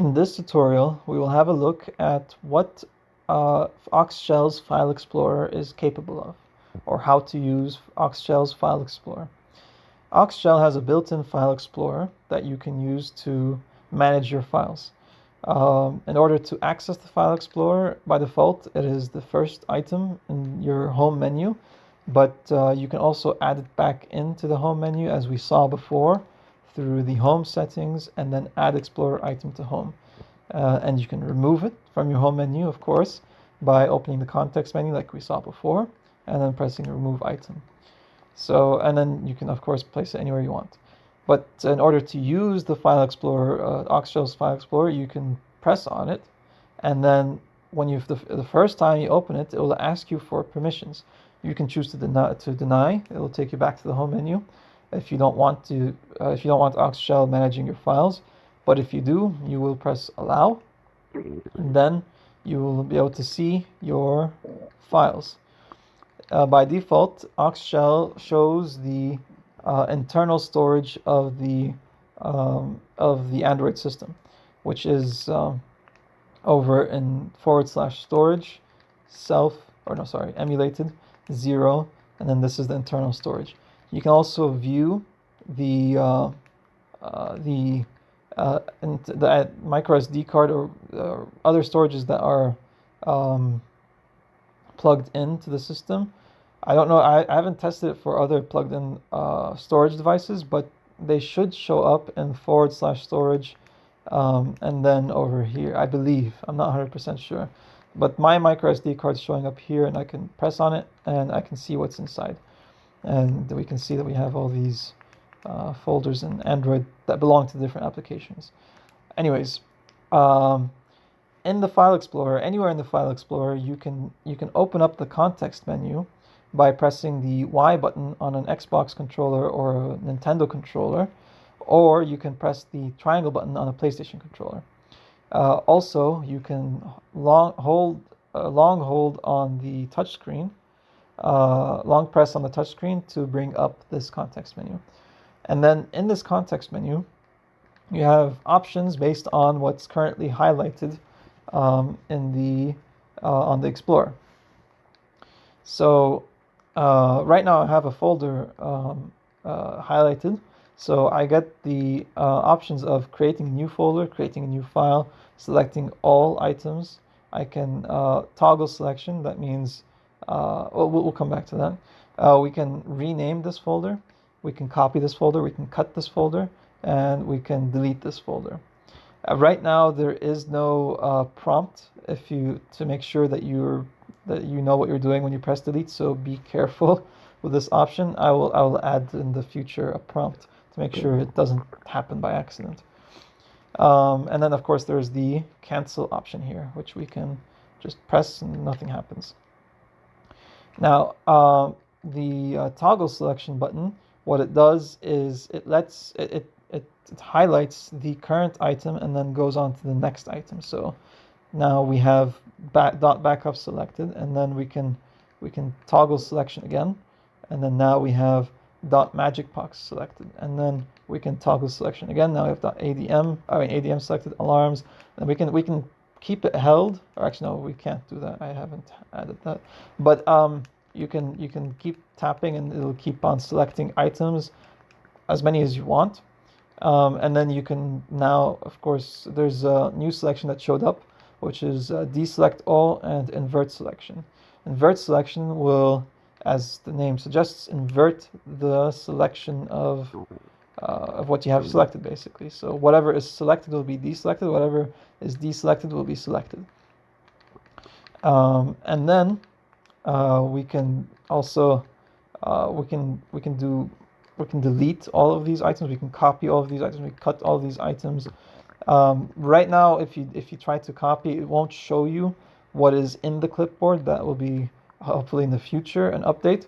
In this tutorial, we will have a look at what uh, Oxshell's File Explorer is capable of, or how to use Oxshell's File Explorer. Oxshell has a built-in File Explorer that you can use to manage your files. Um, in order to access the File Explorer, by default, it is the first item in your home menu, but uh, you can also add it back into the home menu as we saw before through the home settings and then add Explorer item to home. Uh, and you can remove it from your home menu, of course, by opening the context menu like we saw before and then pressing remove item. So, and then you can of course place it anywhere you want. But in order to use the File Explorer, uh, Oxshell's File Explorer, you can press on it and then when you the, the first time you open it, it will ask you for permissions. You can choose to deny, to deny. It will take you back to the home menu if you don't want to uh, if you don't want Oxshell managing your files. But if you do, you will press allow and then you will be able to see your files. Uh, by default, Oxshell shows the uh, internal storage of the um, of the Android system, which is um, over in forward slash storage self or no sorry emulated zero and then this is the internal storage. You can also view the uh, uh, the uh, the micro SD card or uh, other storages that are um, plugged into the system. I don't know. I, I haven't tested it for other plugged-in uh, storage devices, but they should show up in forward slash storage, um, and then over here. I believe. I'm not 100% sure, but my micro SD card is showing up here, and I can press on it, and I can see what's inside and we can see that we have all these uh, folders in Android that belong to different applications. Anyways, um, in the File Explorer, anywhere in the File Explorer, you can you can open up the context menu by pressing the Y button on an Xbox controller or a Nintendo controller, or you can press the triangle button on a PlayStation controller. Uh, also, you can long hold uh, long hold on the touchscreen uh, long press on the touchscreen to bring up this context menu. And then in this context menu, you have options based on what's currently highlighted um, in the uh, on the Explorer. So uh, right now I have a folder um, uh, highlighted. So I get the uh, options of creating a new folder, creating a new file, selecting all items. I can uh, toggle selection. That means uh, we'll, we'll come back to that. Uh, we can rename this folder. We can copy this folder. We can cut this folder. And we can delete this folder. Uh, right now, there is no uh, prompt if you to make sure that you're that you know what you're doing when you press delete. So be careful with this option. I will I will add in the future a prompt to make sure it doesn't happen by accident. Um, and then of course there's the cancel option here, which we can just press and nothing happens. Now, uh, the uh, toggle selection button, what it does is it lets it, it, it, it, highlights the current item and then goes on to the next item. So now we have back, dot backup selected and then we can we can toggle selection again. And then now we have dot magic box selected and then we can toggle selection again. Now we have dot adm i mean adm selected alarms. And we can we can keep it held. Or actually no we can't do that. I haven't added that. But um you can you can keep tapping and it'll keep on selecting items as many as you want. Um, and then you can now of course there's a new selection that showed up which is uh, deselect all and invert selection. Invert selection will as the name suggests invert the selection of uh, of what you have selected basically. So whatever is selected will be deselected, whatever is deselected will be selected. Um, and then uh, we can also uh, we can we can do we can delete all of these items. We can copy all of these items. We cut all these items. Um, right now, if you if you try to copy, it won't show you what is in the clipboard. That will be hopefully in the future an update.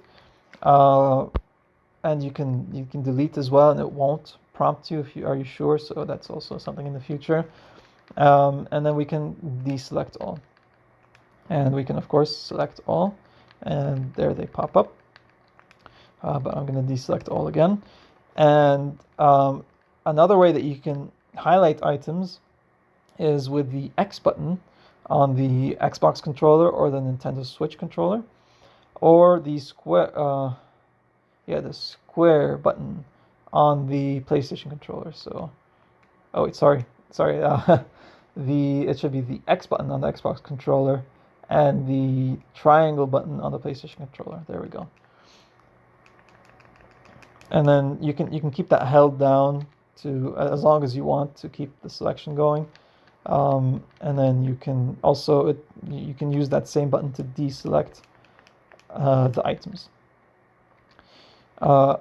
And you can you can delete as well and it won't prompt you if you are you sure? So that's also something in the future. Um, and then we can deselect all. And we can of course select all and there they pop up. Uh, but I'm going to deselect all again. And um, another way that you can highlight items is with the X button on the Xbox controller or the Nintendo Switch controller, or the square, uh, yeah, the square button on the PlayStation controller. So, oh wait, sorry, sorry. Uh, the it should be the X button on the Xbox controller and the triangle button on the PlayStation controller. There we go. And then you can you can keep that held down to as long as you want to keep the selection going. Um, and then you can also it, you can use that same button to deselect uh, the items. Uh,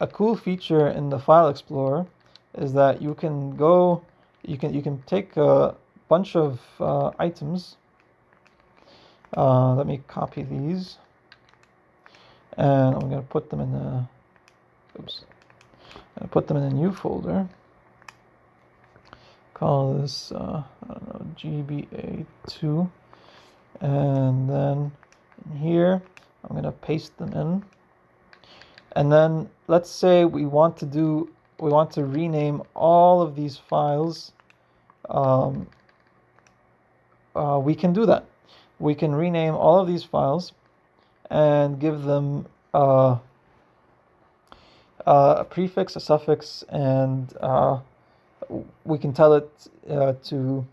a cool feature in the File Explorer is that you can go, you can you can take a bunch of uh, items. Uh, let me copy these, and I'm going to put them in a. Oops. I'm put them in a new folder. Call this uh, I don't know GBA2, and then here I'm going to paste them in. And then let's say we want to do, we want to rename all of these files. Um, uh, we can do that. We can rename all of these files and give them uh, uh, a prefix, a suffix, and uh, we can tell it uh, to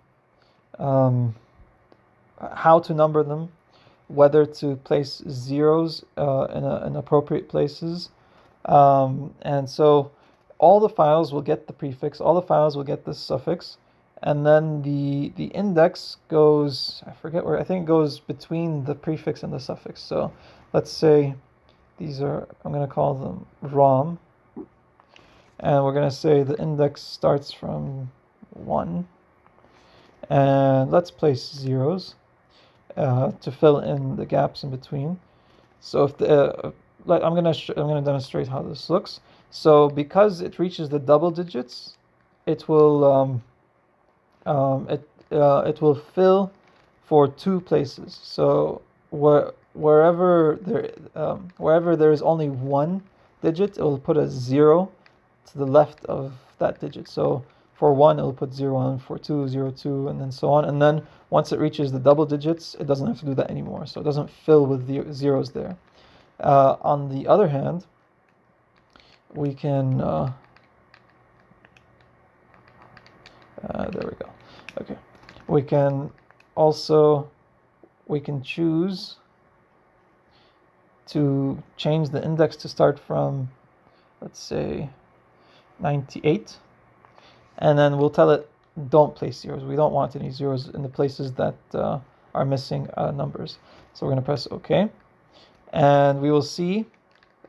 um, how to number them whether to place zeros uh, in, a, in, appropriate places. Um, and so all the files will get the prefix, all the files will get the suffix, and then the the index goes, I forget where, I think it goes between the prefix and the suffix. So let's say these are, I'm going to call them ROM, and we're going to say the index starts from 1, and let's place zeros uh, to fill in the gaps in between. So if the, uh, like I'm gonna I'm gonna demonstrate how this looks. So because it reaches the double digits, it will um, um, it uh, it will fill for two places. So where wherever there um, wherever there is only one digit, it will put a zero to the left of that digit. So for one, it'll put zero on. For two, zero two, and then so on. And then once it reaches the double digits, it doesn't have to do that anymore. So it doesn't fill with the zeros there. Uh, on the other hand, we can. Uh, uh, there we go. Okay, we can also we can choose to change the index to start from, let's say, 98 and then we'll tell it don't place zeros. We don't want any zeros in the places that uh, are missing uh, numbers. So we're going to press OK. And we will see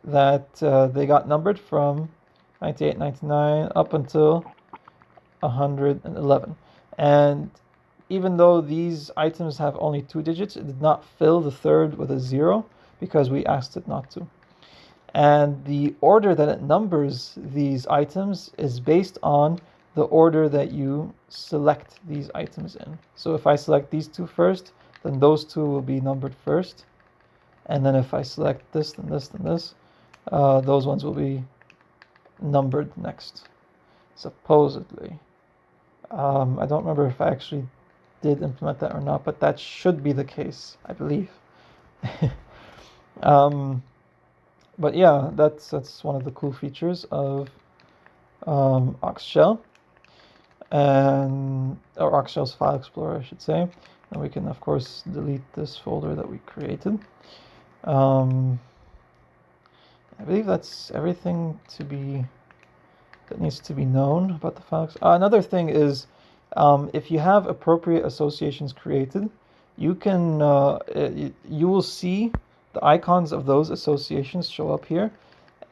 that uh, they got numbered from 98, 99 up until 111. And even though these items have only two digits, it did not fill the third with a zero because we asked it not to. And the order that it numbers these items is based on the order that you select these items in. So if I select these two first, then those two will be numbered first. And then if I select this, then this, then this, uh, those ones will be numbered next, supposedly. Um, I don't remember if I actually did implement that or not, but that should be the case, I believe. um, but yeah, that's that's one of the cool features of um, Shell and or Oxshell's file explorer, I should say. And we can, of course, delete this folder that we created. Um, I believe that's everything to be that needs to be known about the files. Uh, another thing is, um, if you have appropriate associations created, you can uh, it, you will see the icons of those associations show up here,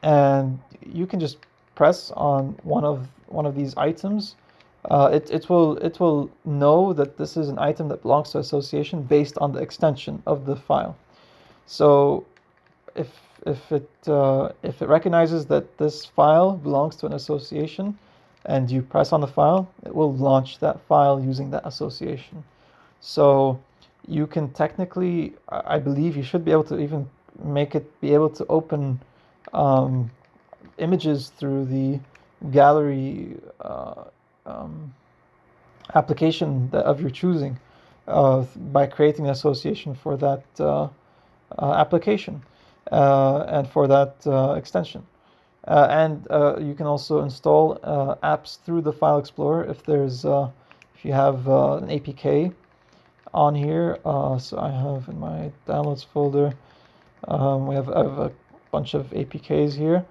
and you can just press on one of one of these items uh, it, it will it will know that this is an item that belongs to association based on the extension of the file. So if if it uh, if it recognizes that this file belongs to an association and you press on the file, it will launch that file using that association. So you can technically, I believe you should be able to even make it be able to open um, images through the gallery uh, um, application of your choosing uh, by creating an association for that uh, uh, application uh, and for that uh, extension. And you can also install apps through the File Explorer if there's if you have an APK on here. so I have in my downloads folder, um, we have, have a bunch of APKs here.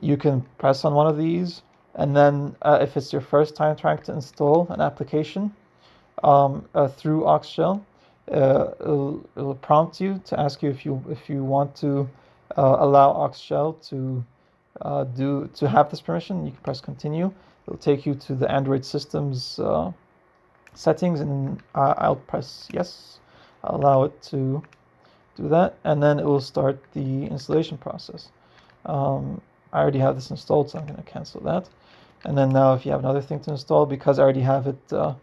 You can press on one of these and then uh, if it's your first time trying to install an application um, uh, through Oxshell, uh, it'll, it'll, prompt you to ask you if you if you want to uh, allow Oxshell to uh, do to have this permission. You can press continue. It'll take you to the Android systems uh, settings, and I'll press yes. I'll allow it to do that, and then it will start the installation process. Um, I already have this installed, so I'm going to cancel that. And then now if you have another thing to install, because I already have it uh,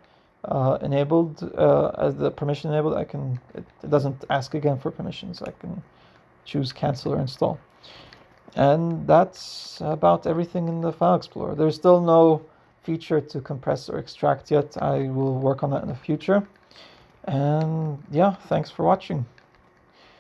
uh, enabled, uh, as the permission enabled, I can, it, it, doesn't ask again for permissions. I can choose cancel or install. And that's about everything in the File Explorer. There's still no feature to compress or extract yet. I will work on that in the future. And yeah, thanks for watching.